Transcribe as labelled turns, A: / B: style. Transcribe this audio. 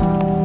A: you.